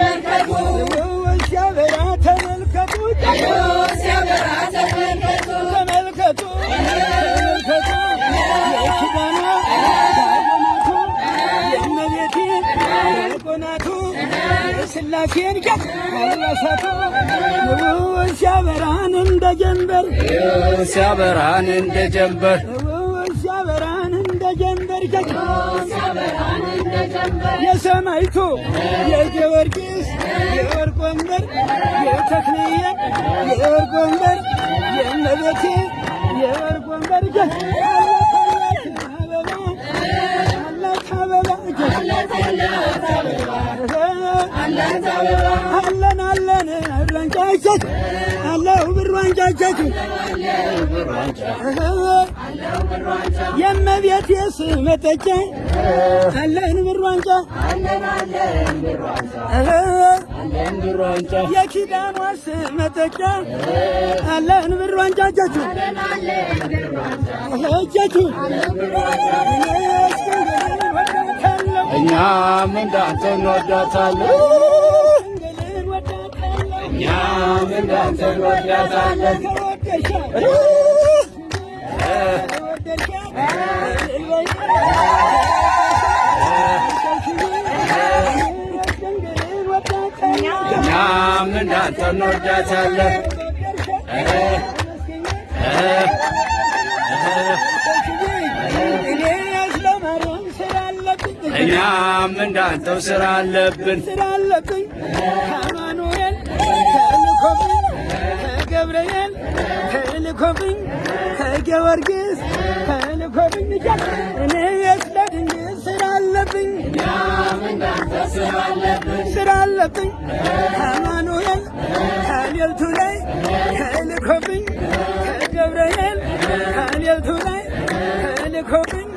ተመልከቱ! ሲያበራ ተመልከቱ! ሲያበራ ተመልከቱ! ተመልከቱ! ተመልከቱ! የኪዳኗ ዳጎናቱ የእመቤቴ ዳጎናቱ የሥላሴን ጌጥ አልባሳቱ ሲያበራን እንደ ጀንበር! ሲያበራን እንደ ጀንበር! ሲያበራን እንደ ጀንበር! ጀንበር የሰማይቱ የጊዮርጊስ የወርቅ ወንበር የተክልየ የወርቅ ወንበር የእመቤቴ የወርቅ ወንበር እጀት አበባ አላት አበባ ብራንጫቸት አለው ብሯንጫቸት የእመቤቴ ስም መጠጫ አለን ብሯንጫ የኪዳኗ መጠጫ አለን ብሯንጫ እጀቱ እጀቱ እኛም እንዳንተ እንወዳታለን እኛም እንዳንተ እንወዳታለን እኛም እንዳንተ እንወዳታለን እኛም እንዳንተው ስራ አለብን። ስላለብኝ ከአማኑኤል ተልኮብኝ ከገብርኤል ተልኮብኝ ከጊዮርጊስ ተልኮብኝ እያል እኔ ስለ ድንግል ስራ አለብኝ ስራ አለብኝ ከአማኑኤል ከሌልቱ ላይ ተልኮብኝ ከገብርኤል ከሌልቱ ላይ ተልኮብኝ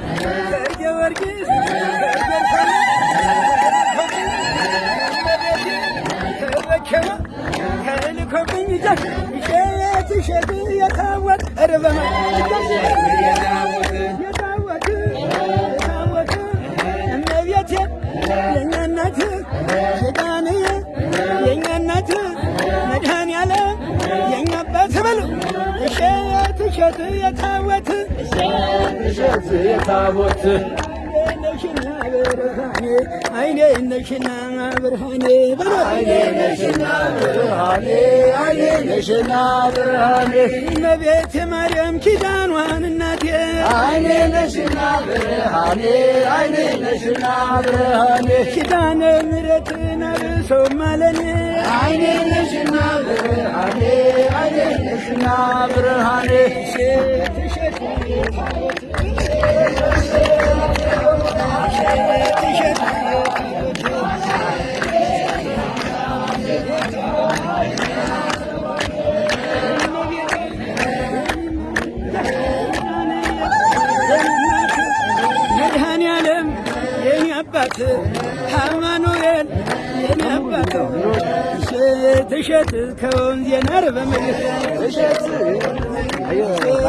እሸት የታወት እሸት ነሽና ብርሃኔ አይኔ ነሽና ብርሃኔ አይኔ ነሽና ብርሃኔ አይኔ ነሽና ብርሃኔ። እመቤቴ ማርያም ኪዳኗን እናቴ አይኔ ነሽና ብርሃኔ አይኔ ነሽና ብርሃኔ። ኪዳነ ምሕረትን አብሶ ማለኔ አይኔ ነሽና ብርሃኔ አይኔ ነሽና ብርሃኔ። እሸት አባት አማኑኤል እሸት ከወንዝ የናር በምድር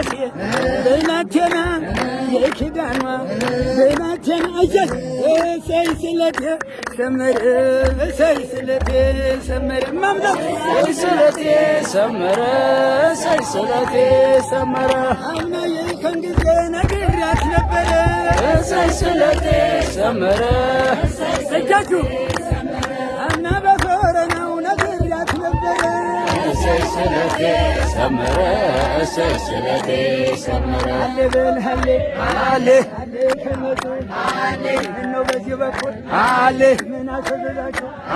የሥላሴ በናቴና የኪዳኗ በናቴና እጀት እሰይ ስለቴ ሰመረ እሰይ ስለቴ ሰመረ ማምለክ ሰይ ስለቴ ሰመረ ሰይ ስለቴ ሰመረ አምና የልከን ጊዜ ነግሬያት ነበረ ሰይ ስለቴ ሰመረ እጃችሁ ሰመረ ሰይ ስለቴ ሰመረ አሌ በል ሀሌ አሌ ከመጡ አሌ ምነው በዚህ በኩል አሌ ምን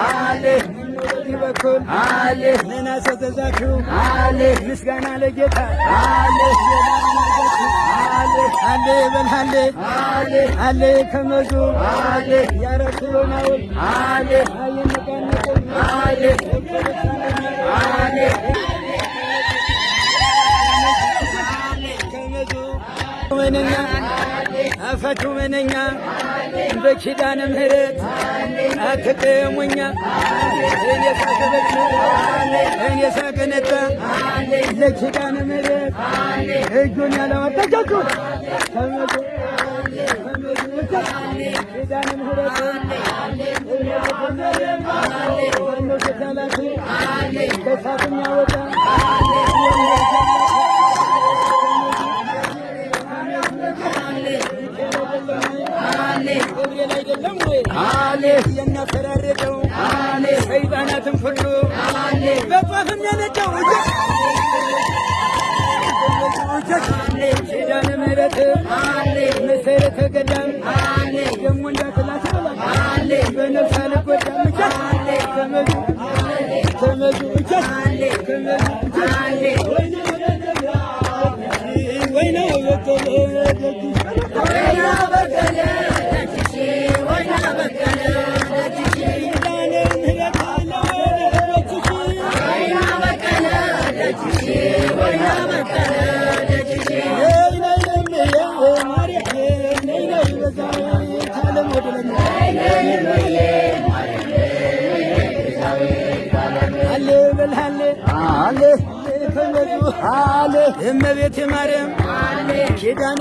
አሌ ምነው በዚህ በኩል አሌ ምን አሰዘዛችሁ አሌ ምስጋና ለጌታ። አሌ አሌ በል ሀሌ አሌ አሌ ከመዙ አሌ ያረክሎናውል አሌ አይንቀንቁ አሌ አሌ ከመዙ መነኛ አፈቱ መነኛ በኪዳነ ምሕረት አትቀየሙኛ። እኔ ሳገበች እኔ ሳገነታ ለኪዳነ ምሕረት እጁን ያለዋጣ ተመጡ ተመጡ ገብርኤል አይደለም ወይ የሚያፈራርቀው ሰይጣናትን ሁሉ በጧፍ የሚያነጫው ኪዳነ ምሕረት መሰረተ ገዳም ደግሞ እንዳትላት በነፍስ አልጎዳም ተመዙ እመቤቴ ማርያም ኪዳነ